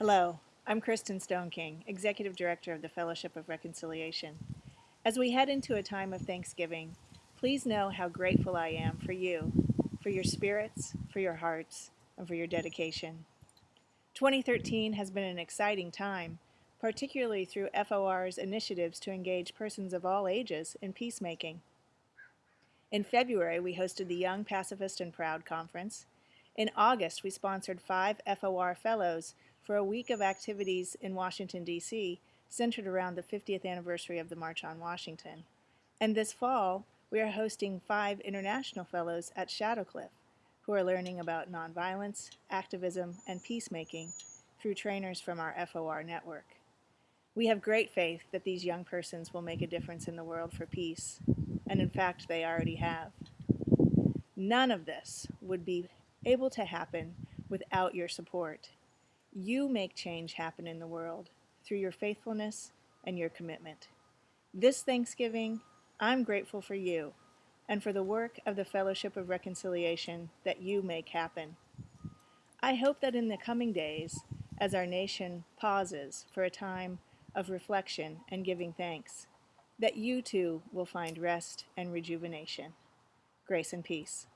Hello, I'm Kristin Stoneking, Executive Director of the Fellowship of Reconciliation. As we head into a time of Thanksgiving, please know how grateful I am for you, for your spirits, for your hearts, and for your dedication. 2013 has been an exciting time, particularly through FOR's initiatives to engage persons of all ages in peacemaking. In February, we hosted the Young Pacifist and Proud Conference. In August, we sponsored five FOR Fellows for a week of activities in Washington, D.C., centered around the 50th anniversary of the March on Washington. And this fall, we are hosting five international fellows at Shadowcliff who are learning about nonviolence, activism, and peacemaking through trainers from our FOR network. We have great faith that these young persons will make a difference in the world for peace, and in fact, they already have. None of this would be able to happen without your support. You make change happen in the world through your faithfulness and your commitment. This Thanksgiving, I'm grateful for you and for the work of the Fellowship of Reconciliation that you make happen. I hope that in the coming days, as our nation pauses for a time of reflection and giving thanks, that you too will find rest and rejuvenation. Grace and peace.